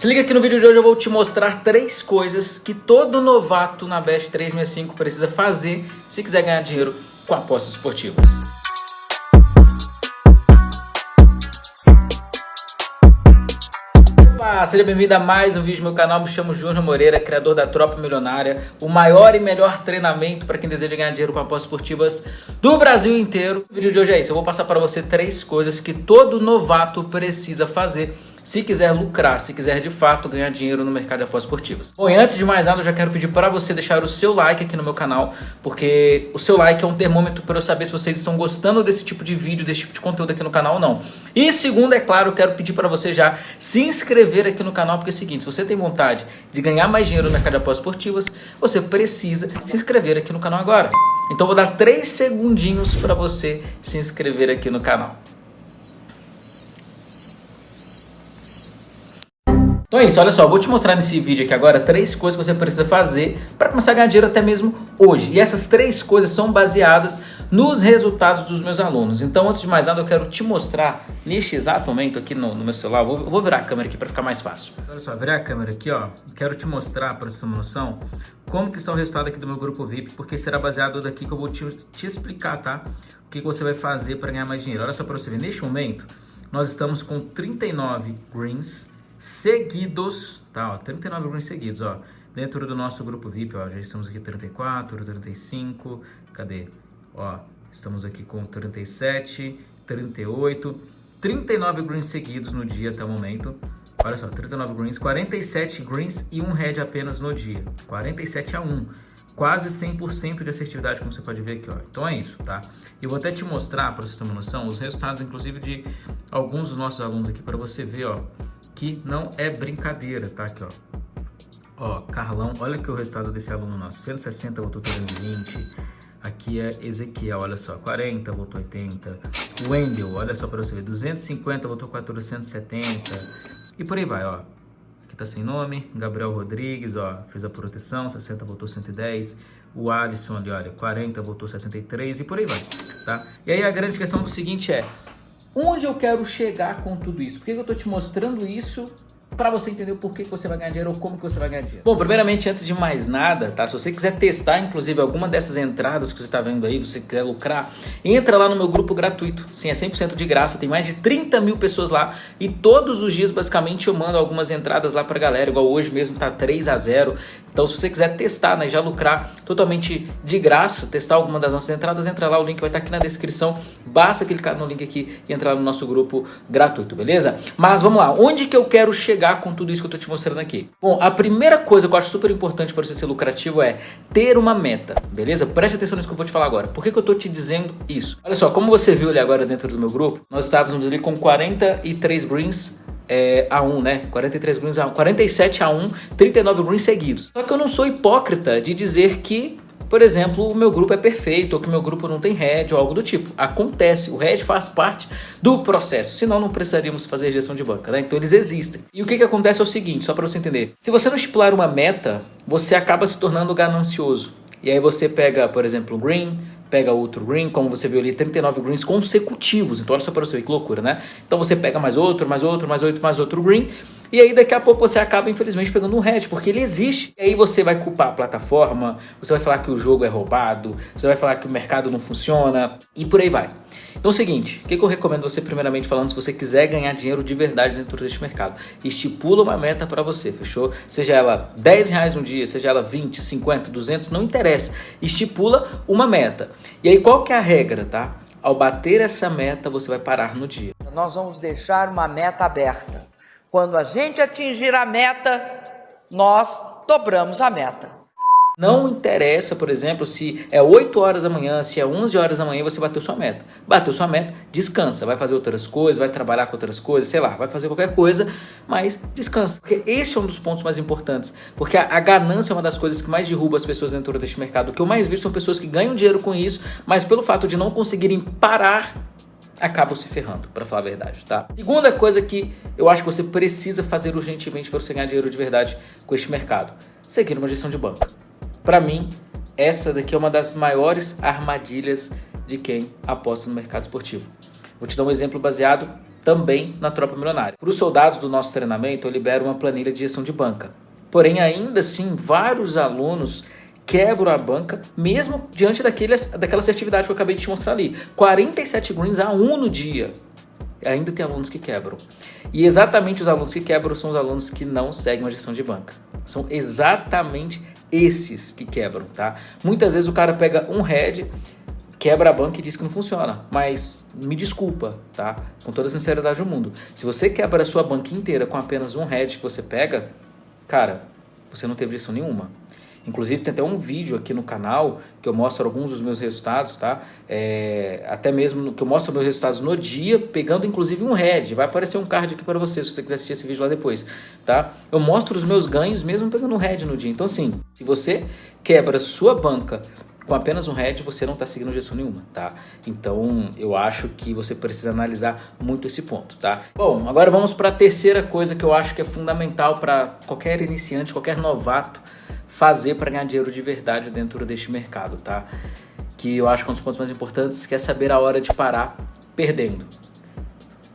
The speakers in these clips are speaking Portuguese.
Se liga aqui no vídeo de hoje eu vou te mostrar três coisas que todo novato na Best 365 precisa fazer se quiser ganhar dinheiro com apostas esportivas. Olá, seja bem-vindo a mais um vídeo do meu canal. Me chamo Júnior Moreira, criador da Tropa Milionária, o maior e melhor treinamento para quem deseja ganhar dinheiro com apostas esportivas do Brasil inteiro. O vídeo de hoje é isso. Eu vou passar para você três coisas que todo novato precisa fazer se quiser lucrar, se quiser de fato ganhar dinheiro no mercado de apostas esportivas. Bom, e antes de mais nada, eu já quero pedir para você deixar o seu like aqui no meu canal, porque o seu like é um termômetro para eu saber se vocês estão gostando desse tipo de vídeo, desse tipo de conteúdo aqui no canal ou não. E segundo, é claro, eu quero pedir para você já se inscrever aqui no canal, porque é o seguinte, se você tem vontade de ganhar mais dinheiro no mercado de apostas esportivas, você precisa se inscrever aqui no canal agora. Então vou dar 3 segundinhos para você se inscrever aqui no canal. Então é isso, olha só, vou te mostrar nesse vídeo aqui agora três coisas que você precisa fazer para começar a ganhar dinheiro até mesmo hoje. E essas três coisas são baseadas nos resultados dos meus alunos. Então, antes de mais nada, eu quero te mostrar neste exato momento aqui no, no meu celular. Vou, vou virar a câmera aqui para ficar mais fácil. Olha só, virar a câmera aqui, ó. Quero te mostrar, para você ter uma noção, como que está o resultado aqui do meu grupo VIP, porque será baseado daqui que eu vou te, te explicar, tá? O que, que você vai fazer para ganhar mais dinheiro. Olha só para você ver, neste momento, nós estamos com 39 greens, seguidos, tá? Ó, 39 greens seguidos, ó. Dentro do nosso grupo VIP, ó, já estamos aqui 34, 35, cadê? Ó, estamos aqui com 37, 38, 39 greens seguidos no dia até o momento. Olha só, 39 greens, 47 greens e um red apenas no dia. 47 a 1. Quase 100% de assertividade, como você pode ver aqui, ó. Então é isso, tá? Eu vou até te mostrar, para você ter uma noção, os resultados, inclusive, de alguns dos nossos alunos aqui, para você ver, ó que não é brincadeira, tá? Aqui, ó. Ó, Carlão, olha aqui o resultado desse aluno nosso. 160 voltou 320. Aqui é Ezequiel, olha só, 40 voltou 80. Wendel, olha só para você ver, 250 voltou 470. E por aí vai, ó. Aqui tá sem nome. Gabriel Rodrigues, ó, fez a proteção, 60 voltou 110. O Alisson ali, olha, 40 voltou 73 e por aí vai, tá? E aí a grande questão do seguinte é, Onde eu quero chegar com tudo isso? Por que eu estou te mostrando isso para você entender o porquê que você vai ganhar dinheiro ou como que você vai ganhar dinheiro. Bom, primeiramente, antes de mais nada, tá? Se você quiser testar, inclusive, alguma dessas entradas que você está vendo aí, você quiser lucrar, entra lá no meu grupo gratuito. Sim, é 100% de graça, tem mais de 30 mil pessoas lá e todos os dias, basicamente, eu mando algumas entradas lá pra galera, igual hoje mesmo tá 3 a 0 Então, se você quiser testar, né, já lucrar totalmente de graça, testar alguma das nossas entradas, entra lá, o link vai estar tá aqui na descrição. Basta clicar no link aqui e entrar no nosso grupo gratuito, beleza? Mas vamos lá, onde que eu quero chegar com tudo isso que eu tô te mostrando aqui? Bom, a primeira coisa que eu acho super importante para você ser lucrativo é ter uma meta, beleza? Preste atenção nisso que eu vou te falar agora. Por que, que eu tô te dizendo isso? Olha só, como você viu ali agora dentro do meu grupo, nós estávamos ali com 43 greens é, a 1, né? 43 greens a 1, 47 a 1, 39 greens seguidos. Só que eu não sou hipócrita de dizer que por exemplo, o meu grupo é perfeito, ou que meu grupo não tem head, ou algo do tipo. Acontece, o head faz parte do processo, senão não precisaríamos fazer gestão de banca, né? Então eles existem. E o que, que acontece é o seguinte, só para você entender. Se você não estipular uma meta, você acaba se tornando ganancioso. E aí você pega, por exemplo, o green, pega outro green, como você viu ali, 39 greens consecutivos. Então olha só para você ver que loucura, né? Então você pega mais outro, mais outro, mais outro, mais outro green e aí daqui a pouco você acaba, infelizmente, pegando um head, porque ele existe. E aí você vai culpar a plataforma, você vai falar que o jogo é roubado, você vai falar que o mercado não funciona e por aí vai. Então é o seguinte, o que, eu recomendo você primeiramente falando, se você quiser ganhar dinheiro de verdade dentro deste mercado? Estipula uma meta para você, fechou? Seja ela 10 reais um dia, seja ela 20, 50, 200, não interessa. Estipula uma meta. E aí qual que é a regra, tá? Ao bater essa meta, você vai parar no dia. Nós vamos deixar uma meta aberta. Quando a gente atingir a meta, nós dobramos a meta. Não interessa, por exemplo, se é 8 horas da manhã, se é 11 horas da manhã, você bateu sua meta. Bateu sua meta, descansa, vai fazer outras coisas, vai trabalhar com outras coisas, sei lá, vai fazer qualquer coisa, mas descansa. Porque esse é um dos pontos mais importantes. Porque a, a ganância é uma das coisas que mais derruba as pessoas dentro deste mercado. O que eu mais vejo são pessoas que ganham dinheiro com isso, mas pelo fato de não conseguirem parar acabam se ferrando, para falar a verdade, tá? Segunda coisa que eu acho que você precisa fazer urgentemente para você ganhar dinheiro de verdade com este mercado, seguir uma gestão de banco. Para mim, essa daqui é uma das maiores armadilhas de quem aposta no mercado esportivo. Vou te dar um exemplo baseado também na Tropa Milionária. Para os soldados do nosso treinamento, eu libero uma planilha de gestão de banca. Porém, ainda assim, vários alunos quebram a banca, mesmo diante daquele, daquela assertividade que eu acabei de te mostrar ali. 47 greens a 1 no dia. Ainda tem alunos que quebram. E exatamente os alunos que quebram são os alunos que não seguem a gestão de banca. São exatamente esses que quebram, tá? Muitas vezes o cara pega um head, quebra a banca e diz que não funciona. Mas me desculpa, tá? Com toda a sinceridade do mundo. Se você quebra a sua banca inteira com apenas um head que você pega, cara, você não teve gestão nenhuma. Inclusive tem até um vídeo aqui no canal que eu mostro alguns dos meus resultados, tá? É, até mesmo que eu mostro meus resultados no dia, pegando inclusive um head. Vai aparecer um card aqui para você, se você quiser assistir esse vídeo lá depois, tá? Eu mostro os meus ganhos mesmo pegando um head no dia. Então assim, se você quebra sua banca com apenas um head, você não está seguindo gestão nenhuma, tá? Então eu acho que você precisa analisar muito esse ponto, tá? Bom, agora vamos para a terceira coisa que eu acho que é fundamental para qualquer iniciante, qualquer novato fazer para ganhar dinheiro de verdade dentro deste mercado, tá? Que eu acho que é um dos pontos mais importantes, que é saber a hora de parar perdendo.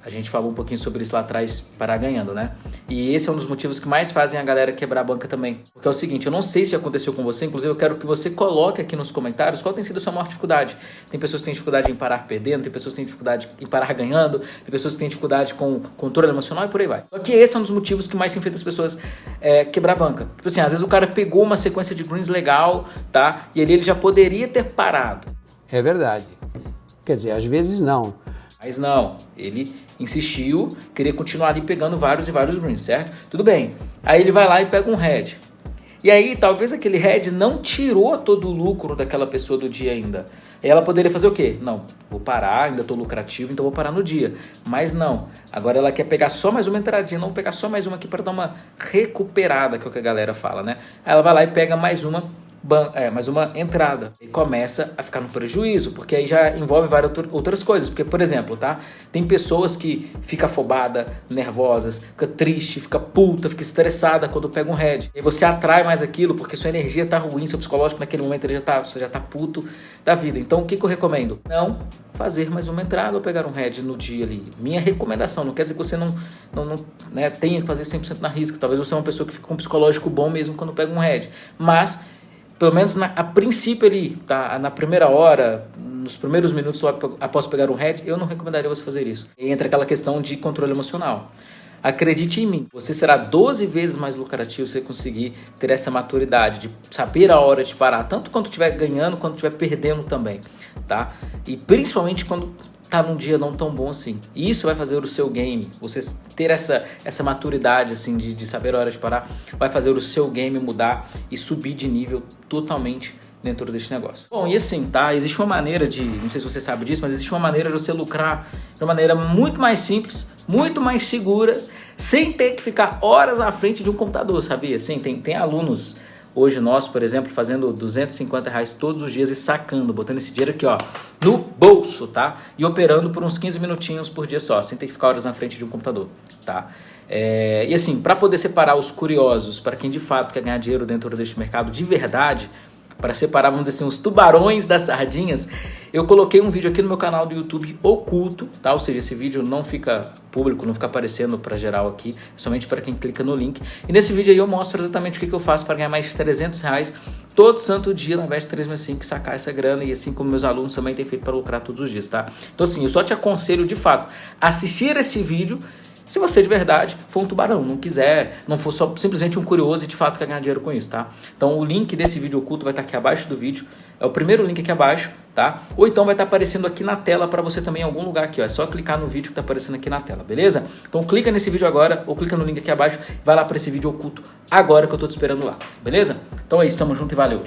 A gente falou um pouquinho sobre isso lá atrás, parar ganhando, né? E esse é um dos motivos que mais fazem a galera quebrar a banca também. Porque é o seguinte, eu não sei se aconteceu com você, inclusive eu quero que você coloque aqui nos comentários qual tem sido a sua maior dificuldade. Tem pessoas que têm dificuldade em parar perdendo, tem pessoas que têm dificuldade em parar ganhando, tem pessoas que têm dificuldade com controle emocional e por aí vai. Só que esse é um dos motivos que mais se enfrenta as pessoas é, quebrar a banca. Tipo assim, às vezes o cara pegou uma sequência de greens legal, tá? E ali ele já poderia ter parado. É verdade. Quer dizer, às vezes não. Mas não, ele insistiu, queria continuar ali pegando vários e vários greens, certo? Tudo bem. Aí ele vai lá e pega um red. E aí, talvez aquele red não tirou todo o lucro daquela pessoa do dia ainda. Ela poderia fazer o quê? Não, vou parar, ainda estou lucrativo, então vou parar no dia. Mas não, agora ela quer pegar só mais uma entradinha, não pegar só mais uma aqui para dar uma recuperada, que é o que a galera fala, né? Aí ela vai lá e pega mais uma é, mais uma entrada. E começa a ficar no prejuízo, porque aí já envolve várias outras coisas. Porque, por exemplo, tá? Tem pessoas que fica afobada, nervosas, fica triste, fica puta, fica estressada quando pega um head. E você atrai mais aquilo porque sua energia tá ruim, seu psicológico naquele momento ele já tá, você já tá puto da vida. Então, o que, que eu recomendo? Não fazer mais uma entrada ou pegar um head no dia ali. Minha recomendação, não quer dizer que você não, não, não né, tenha que fazer 100% na risca. Talvez você é uma pessoa que fica com um psicológico bom mesmo quando pega um head. Mas pelo menos na, a princípio ali, tá? na primeira hora, nos primeiros minutos logo após pegar um head, eu não recomendaria você fazer isso. Entra aquela questão de controle emocional. Acredite em mim, você será 12 vezes mais lucrativo se você conseguir ter essa maturidade de saber a hora de parar, tanto quando estiver ganhando quanto estiver perdendo também, tá? E principalmente quando tá num dia não tão bom assim. E isso vai fazer o seu game, você ter essa, essa maturidade assim de, de saber a hora de parar, vai fazer o seu game mudar e subir de nível totalmente dentro desse negócio. Bom, e assim, tá? Existe uma maneira de, não sei se você sabe disso, mas existe uma maneira de você lucrar de uma maneira muito mais simples, muito mais seguras, sem ter que ficar horas à frente de um computador, sabia? Sim, tem, tem alunos hoje nós, por exemplo, fazendo 250 reais todos os dias e sacando, botando esse dinheiro aqui, ó, no bolso, tá? E operando por uns 15 minutinhos por dia só, sem ter que ficar horas na frente de um computador, tá? É, e assim, para poder separar os curiosos, para quem de fato quer ganhar dinheiro dentro deste mercado de verdade, para separar, vamos dizer assim, os tubarões das sardinhas, eu coloquei um vídeo aqui no meu canal do YouTube oculto, tá? Ou seja, esse vídeo não fica público, não fica aparecendo para geral aqui, somente para quem clica no link. E nesse vídeo aí eu mostro exatamente o que, que eu faço para ganhar mais de 300 reais todo santo dia, na de 365, sacar essa grana e assim como meus alunos também têm feito para lucrar todos os dias, tá? Então assim, eu só te aconselho de fato assistir esse vídeo se você de verdade for um tubarão, não quiser, não for só simplesmente um curioso e de fato quer ganhar dinheiro com isso, tá? Então o link desse vídeo oculto vai estar aqui abaixo do vídeo, é o primeiro link aqui abaixo, tá? Ou então vai estar aparecendo aqui na tela para você também em algum lugar aqui, ó. É só clicar no vídeo que está aparecendo aqui na tela, beleza? Então clica nesse vídeo agora ou clica no link aqui abaixo, vai lá para esse vídeo oculto agora que eu estou te esperando lá, beleza? Então é isso, tamo junto e valeu!